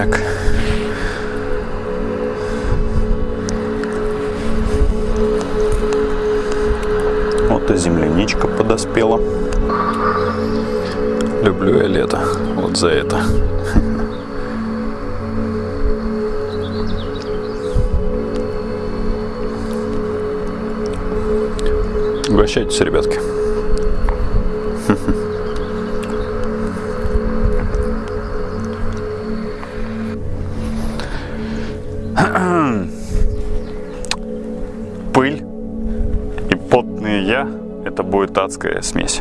Так. Вот и земляничка подоспела. Люблю я лето. Вот за это. Угощайтесь, ребятки. Адская смесь.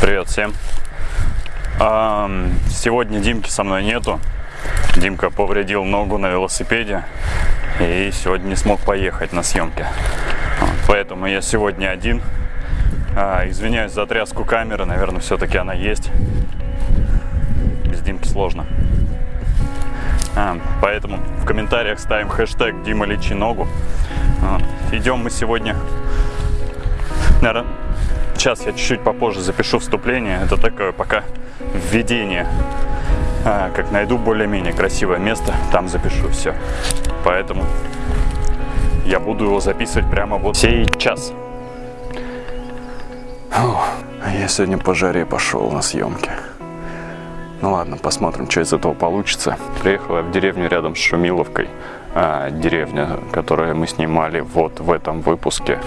Привет всем. Сегодня Димки со мной нету. Димка повредил ногу на велосипеде и сегодня не смог поехать на съемки. Поэтому я сегодня один. А, извиняюсь за тряску камеры, наверное, все-таки она есть. Без Димки сложно. А, поэтому в комментариях ставим хэштег Дима лечи ногу. А, идем мы сегодня, наверное, сейчас я чуть-чуть попозже запишу вступление. Это такое пока введение. А, как найду более-менее красивое место, там запишу все. Поэтому я буду его записывать прямо вот сейчас. А я сегодня по жаре пошел на съемки. Ну ладно, посмотрим, что из этого получится. Приехал я в деревню рядом с Шумиловкой. А, деревня, которую мы снимали вот в этом выпуске.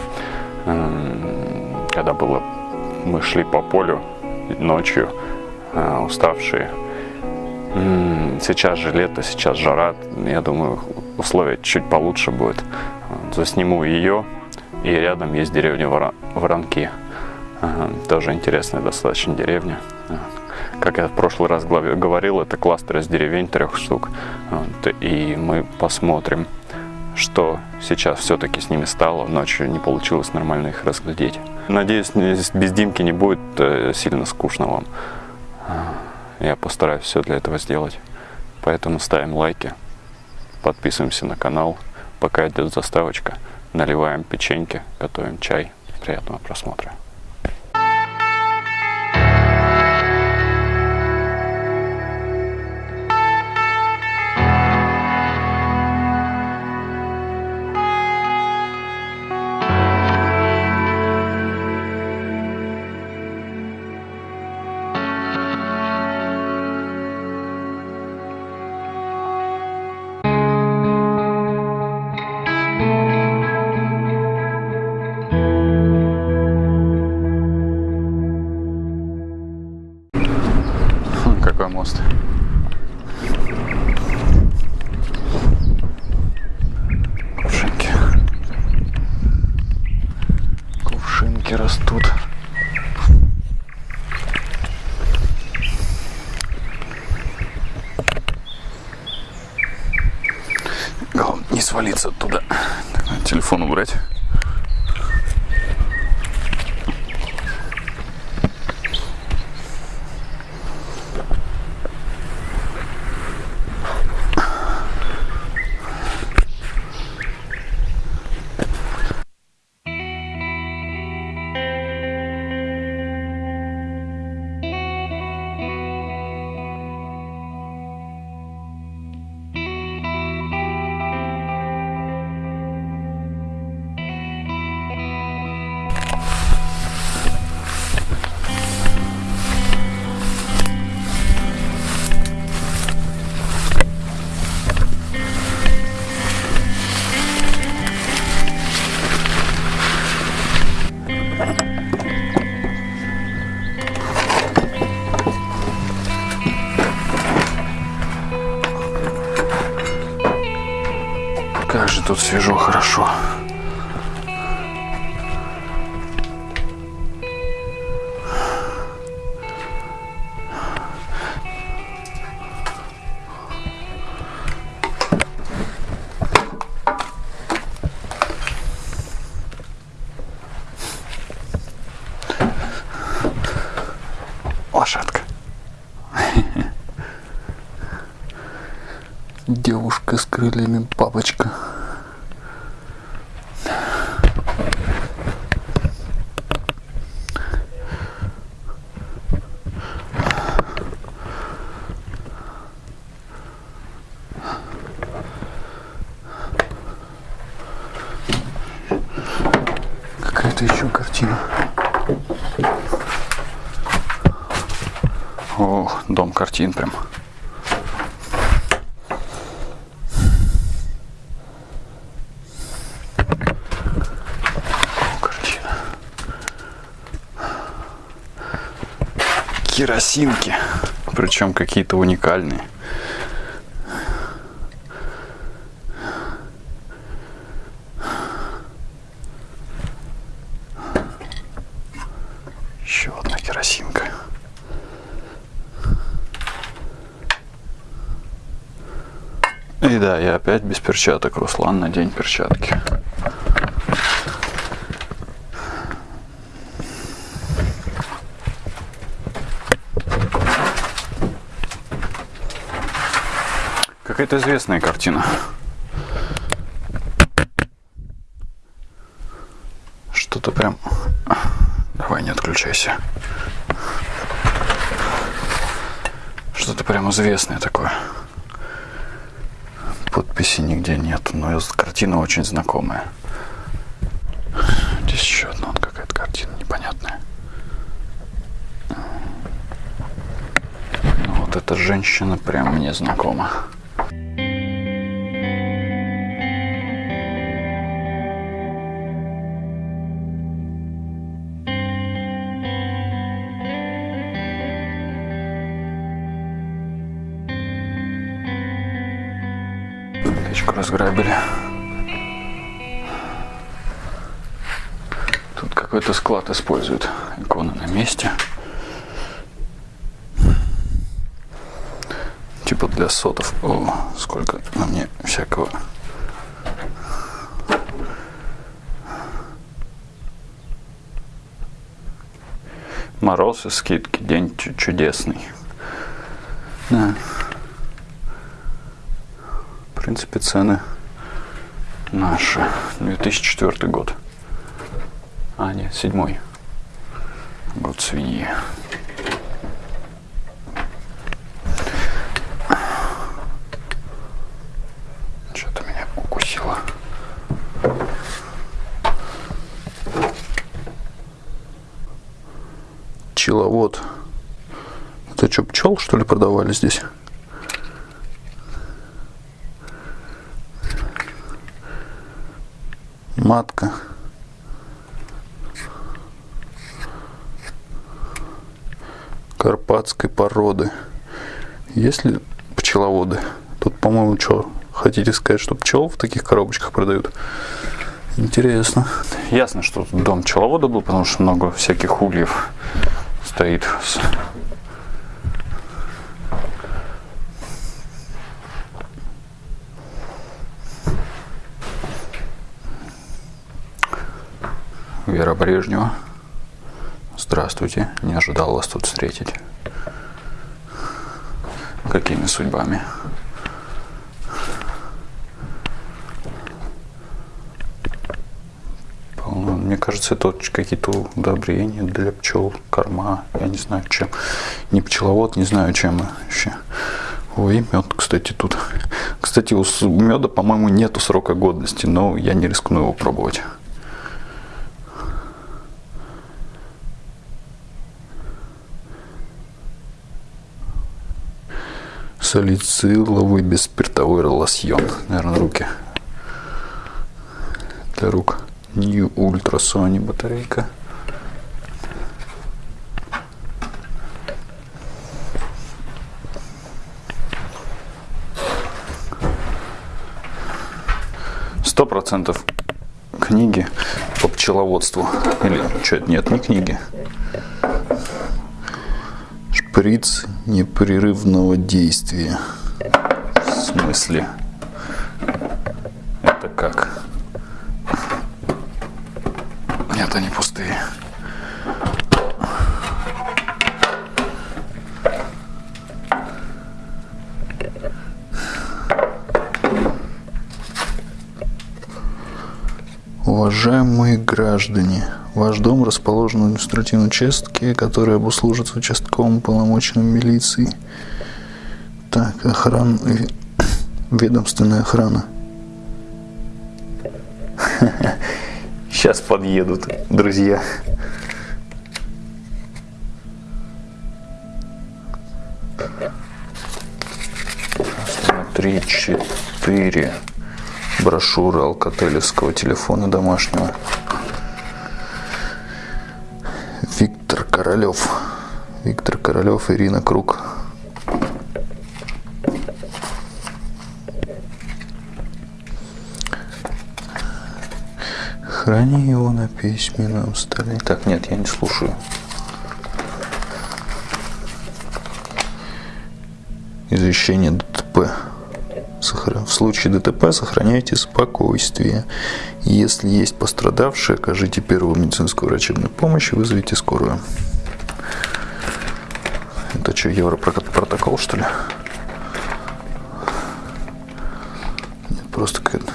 Когда было, мы шли по полю ночью, а, уставшие. Сейчас же лето, сейчас жара. Я думаю, условия чуть получше будет. Засниму ее. И рядом есть деревня Воронки. Тоже интересная достаточно деревня. Как я в прошлый раз говорил, это кластер из деревень трех штук. И мы посмотрим, что сейчас все-таки с ними стало. Ночью не получилось нормально их разглядеть. Надеюсь, без Димки не будет э, сильно скучно вам. Я постараюсь все для этого сделать. Поэтому ставим лайки, подписываемся на канал. Пока идет заставочка, наливаем печеньки, готовим чай. Приятного просмотра. Кувшинки растут. Главное не свалиться оттуда. Телефон убрать. Тут свежо, хорошо. Лошадка. Девушка с крыльями бабочка. это еще картина? О, картин прям. Картина. Керосинки. Причем какие-то уникальные. Еще одна керосинка. И да, я опять без перчаток. Руслан, надень перчатки. Какая-то известная картина. Что-то прям... Давай, не отключайся. Что-то прям известное такое. Подписи нигде нет, но картина очень знакомая. Здесь еще одна вот какая-то картина непонятная. Ну, вот эта женщина прям мне знакома. Разграбили. Тут какой-то склад используют. Икона на месте. Типа для сотов. О, сколько на мне всякого. Мороз и скидки. День чудесный. Да принципе, цены наши. 2004 год. А, нет, седьмой. Год свиньи. Что-то меня укусило. Пчеловод. Это что, пчел, что ли, продавали здесь? Матка. Карпатской породы. Есть ли пчеловоды? Тут, по-моему, что, хотите сказать, что пчел в таких коробочках продают? Интересно. Ясно, что дом пчеловода был, потому что много всяких ульев стоит Вера Брежнева. Здравствуйте, не ожидал вас тут встретить. Какими судьбами? Мне кажется, это какие-то удобрения для пчел, корма, я не знаю чем. Не пчеловод, не знаю чем вообще. Ой, мед, кстати, тут. Кстати, у меда, по-моему, нету срока годности, но я не рискну его пробовать. Салициловый беспиртовой лосьон. Наверное, руки. Для рук. New Ultra Sony батарейка. Сто процентов книги по пчеловодству. Или что, нет, не книги шприц непрерывного действия. В смысле? Это как? Нет, они пустые. Уважаемые граждане, Ваш дом расположен в административном участке, который обуслужится участковым полномоченным милиции. Так, охрана, ведомственная охрана. Сейчас подъедут друзья. Три, четыре брошюры алкотелевского телефона домашнего. Королев. Виктор Королев, Ирина Круг. Храни его на письменном столе. Так, нет, я не слушаю. Извещение ДТП. В случае ДТП сохраняйте спокойствие. Если есть пострадавшие, окажите первую медицинскую врачебную помощь и вызовите скорую. Это что, европротокол, что ли? Нет, просто какая-то...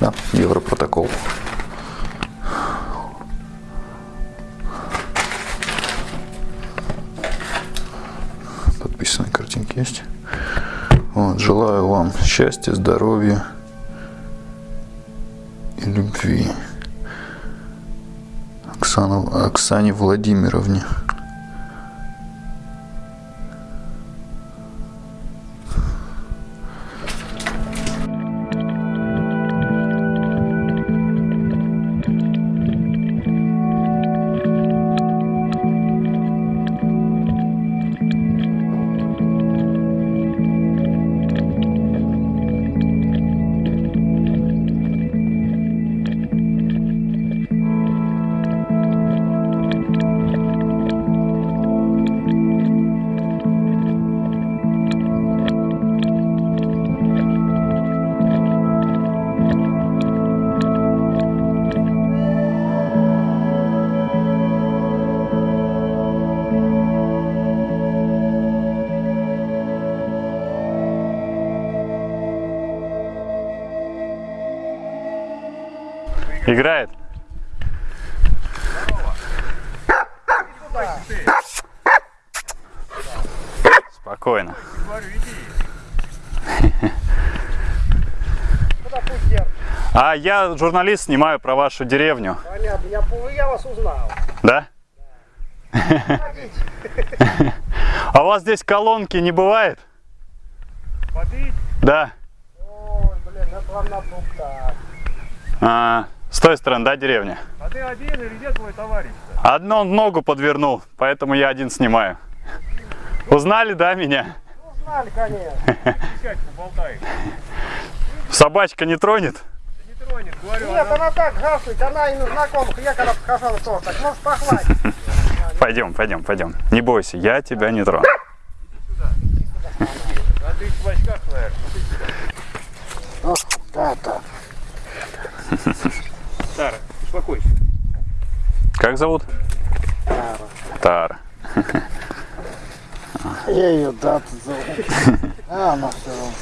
Да, европротокол. Подписанные картинки есть. Вот, желаю вам счастья, здоровья и любви. Оксана, Оксане Владимировне. Играет? Спокойно. А я журналист, снимаю про вашу деревню. Понятно, я, я вас узнал. Да? А у вас здесь колонки не бывает? Попить? Да. Ой, блин, это вам на так. А, с той стороны, да, деревня? А ты один или где твой товарищ -то? Одну ногу подвернул, поэтому я один снимаю. Узнали, да, меня? Ну, знали, конечно. Собачка не тронет? Да не тронет, говорю. Нет, она- она так гавкает, она и на знакомых. Я когда подхожу, тоже так, может, похватит. Пойдем, пойдем, пойдем. Не бойся, я тебя не трону. А ты в очках, наверное. Да-да. Сара, успокойся. Как зовут? Тара. Я ее дату зову. А она все равно.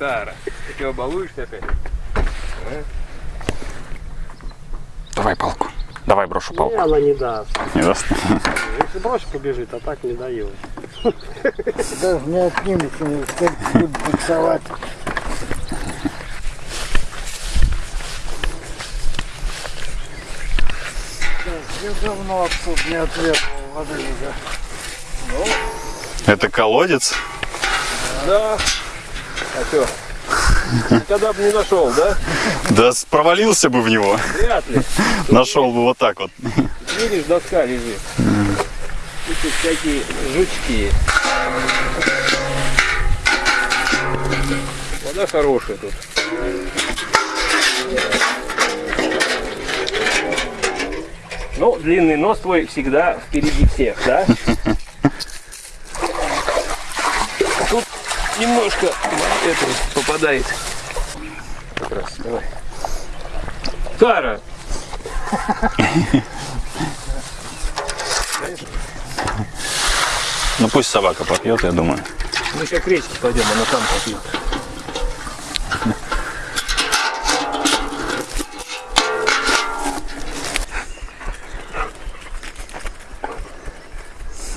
Сара, ты чего, балуешься опять? Давай палку. Давай брошу палку. Не, она не даст. Не даст? Если бросишь, побежит, а так не дает. Даже не отнимется, как будет буксовать. Я давно отсюда не ответил воды уже. Это колодец? Да. А что? Никогда бы не нашел, да? Да провалился бы в него. Вряд ли. Нашел бы вот так вот. Видишь, доска лежит. И тут всякие жучки. Вода хорошая тут. Ну, длинный нос твой всегда впереди всех, да? Тут немножко это попадает. Как раз, давай. Сара, Ну пусть собака попьет, я думаю. мы сейчас к речке пойдем, она там попьет.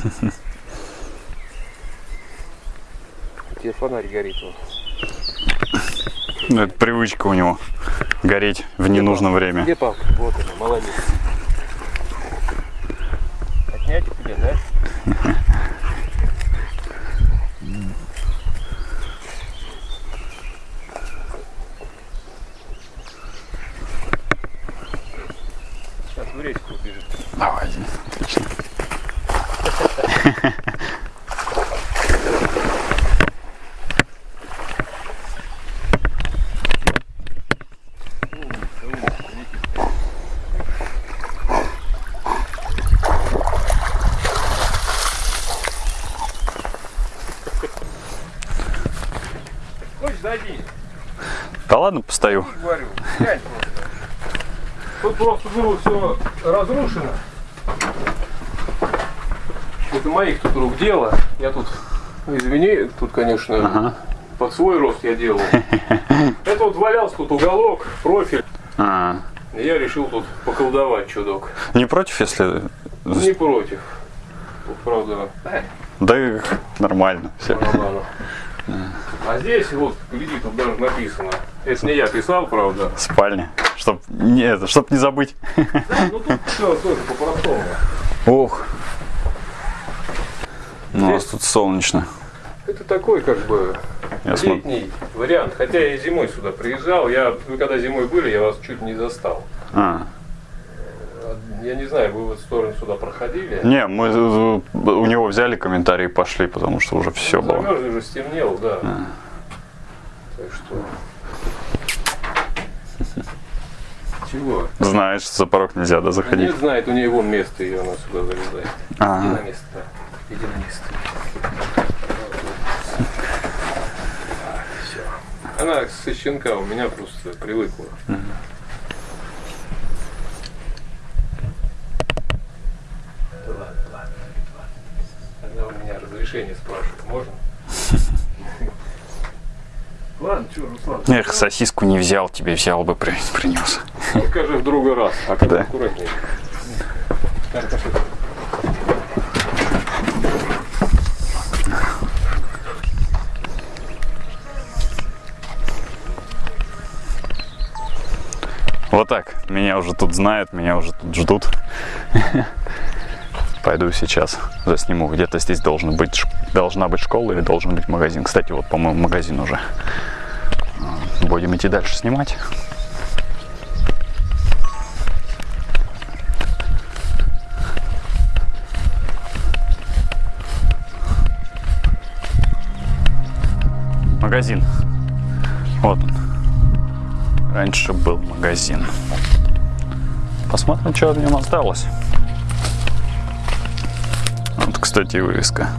Тебе фонарь горит. Вот. Ну, это привычка у него гореть в ненужное время. Где палка? Вот она, молодец. Отнять тебе, да? Постою. говорю, просто. Тут просто было все разрушено. Это моих тут рук дело. Я тут, извини, тут, конечно, под свой рост я делал. Это вот валялся тут уголок, профиль. А, я решил тут поколдовать чудок. не против, если... Не против. Тут, правда, Да нормально. Все. барабану. А здесь вот, гляди, тут даже написано. Это не я писал, правда. Спальня. Чтоб не, это, чтоб не забыть. Да, ну тут все тоже по-простому. Ох. Ну, у нас тут солнечно. Это такой как бы Я летний вариант. Хотя я и зимой сюда приезжал. Я, вы когда зимой были, я вас чуть не застал. А. Я не знаю, вы в эту сторону сюда проходили. Не, мы у него взяли комментарии и пошли, потому что уже все было. Замерзли уже, стемнело, да. Так что... Чего? Знаешь, что за порог нельзя, да, заходить? Нет, знает, у нее вон место, и она сюда залезает. Иди Ага. на место, да. Иди на место. Все. Она со щенка у меня просто привыкла. Да ладно, ладно, ладно. Она у меня разрешение спрашивает, можно? Ладно, что, Руслан, Эх, сосиску не взял, тебе взял бы, при- принес. скажи в другой раз, а как Да. аккуратнее. Вот так. Меня уже тут знают, меня уже тут ждут. Пойду сейчас засниму. Где-то здесь должен быть, должна быть школа или должен быть магазин. Кстати, вот, по-моему, магазин уже. Будем идти дальше снимать. Магазин. Вот он. Раньше был магазин. Посмотрим, что в нем осталось. Кстати, вывеска.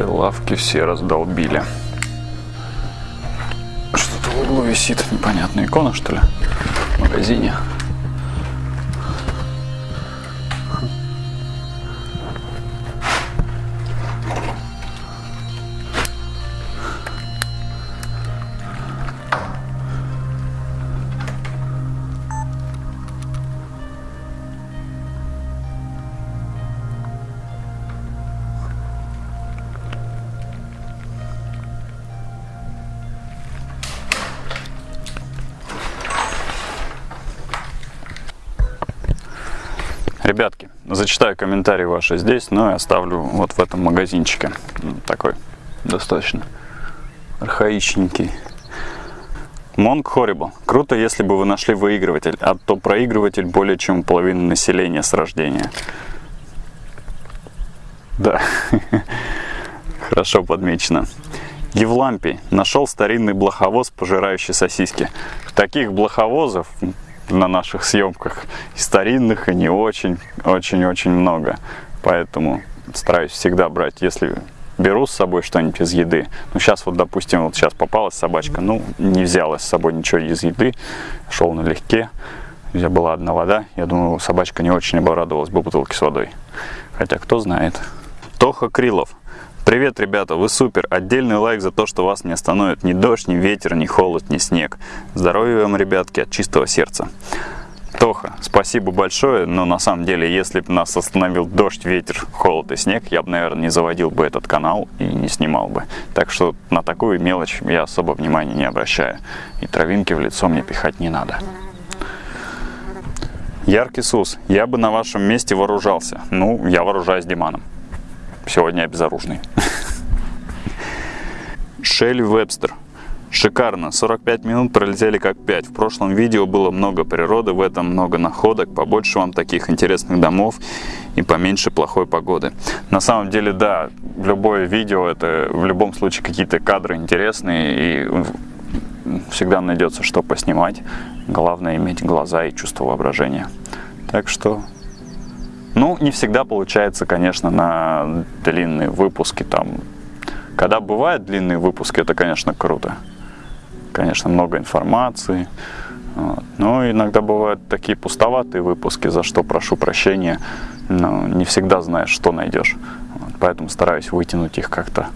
Прилавки все раздолбили. Что-то в углу висит непонятная икона, что ли, в магазине. Зачитаю комментарии ваши здесь, но и оставлю вот в этом магазинчике. М, Такой достаточно архаичненький. Монг Horrible. Круто, если бы вы нашли выигрыватель, а то проигрыватель более чем половина населения с рождения. Да, хорошо подмечено. Евлампий нашел старинный блоховоз, пожирающий сосиски. Таких блоховозов на наших съемках и старинных, и не очень, очень-очень много. Поэтому стараюсь всегда брать, если беру с собой что-нибудь из еды. Ну, сейчас вот, допустим, вот сейчас попалась собачка, ну, не взяла с собой ничего из еды, шел налегке, где была одна вода, я думаю, собачка не очень обрадовалась бы бутылке с водой. Хотя, кто знает. Тоха Крилов. Привет, ребята, вы супер. Отдельный лайк за то, что вас не остановит ни дождь, ни ветер, ни холод, ни снег. Здоровья вам, ребятки, от чистого сердца. Тоха, спасибо большое, но на самом деле, если бы нас остановил дождь, ветер, холод и снег, я бы, наверное, не заводил бы этот канал и не снимал бы. Так что на такую мелочь я особо внимания не обращаю. И травинки в лицо мне пихать не надо. Яркий Сус, я бы на вашем месте вооружался. Ну, я вооружаюсь Диманом. Сегодня безоружный. Шелли Вебстер. Шикарно, 45 минут пролетели как 5. В прошлом видео было много природы, в этом много находок, побольше вам таких интересных домов и поменьше плохой погоды. На самом деле, да, любое видео это в любом случае какие-то кадры интересные и всегда найдется что поснимать. Главное иметь глаза и чувство воображения. Так что, ну, не всегда получается, конечно, на длинные выпуски там. Когда бывают длинные выпуски, это, конечно, круто конечно, много информации. Вот. Но иногда бывают такие пустоватые выпуски, за что прошу прощения. Но не всегда знаешь, что найдешь. Вот. Поэтому стараюсь вытянуть их как-то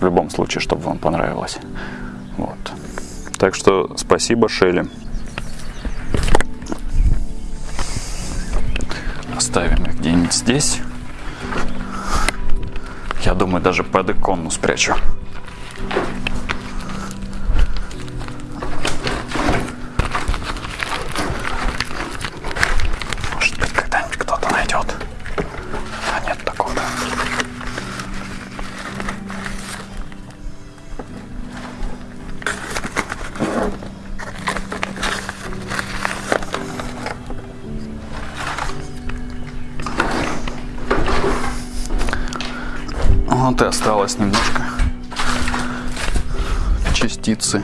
в любом случае, чтобы вам понравилось. Вот. Так что спасибо, Шелли. Оставим их где-нибудь здесь. Я думаю, даже под икону спрячу. И осталось немножко частицы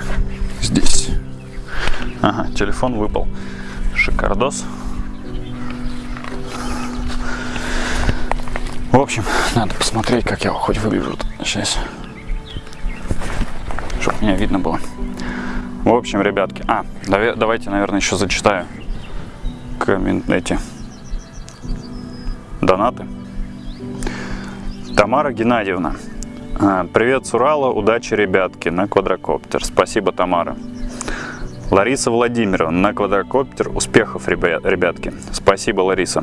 здесь. Ага, телефон выпал. Шикардос. В общем, надо посмотреть, как я хоть выгляжу сейчас. Чтобы меня видно было. В общем, ребятки. А, давайте, наверное, еще зачитаю коммент эти Тамара Геннадьевна. А, привет с Урала, удачи, ребятки, на квадрокоптер. Спасибо, Тамара. Лариса Владимировна, на квадрокоптер. Успехов, ребятки. Спасибо, Лариса.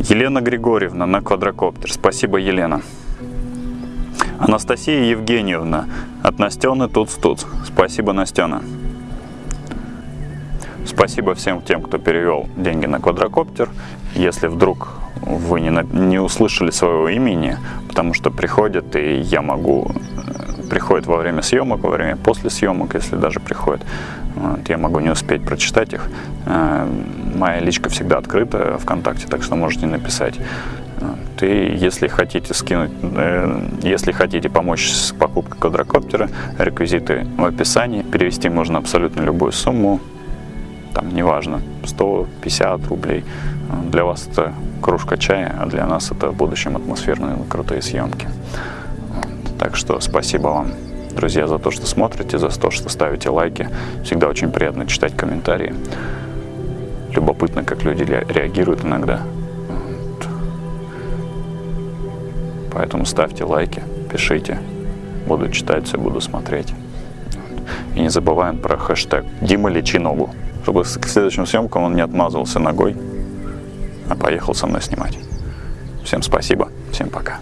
Елена Григорьевна, на квадрокоптер. Спасибо, Елена. Анастасия Евгеньевна, от Настены Туц-Туц. Спасибо, Настена. Спасибо всем тем, кто перевел деньги на квадрокоптер. Если вдруг вы не, не услышали своего имени, потому что приходят, и я могу, э, приходят во время съемок, во время после съемок, если даже приходят, вот, я могу не успеть прочитать их. Э, моя личка всегда открыта ВКонтакте, так что можете написать. И если хотите скинуть, э, если хотите помочь с покупкой квадрокоптера, реквизиты в описании. Перевести можно абсолютно любую сумму, там неважно, 150 рублей. Для вас это кружка чая, а для нас это в будущем атмосферные крутые съемки. Так что спасибо вам, друзья, за то, что смотрите, за то, что ставите лайки. Всегда очень приятно читать комментарии. Любопытно, как люди реагируют иногда. Поэтому ставьте лайки, пишите. Буду читать все, буду смотреть. И не забываем про хэштег «Дима, лечи ногу», чтобы к следующим съемкам он не отмазывался ногой, а поехал со мной снимать. Всем спасибо, всем пока.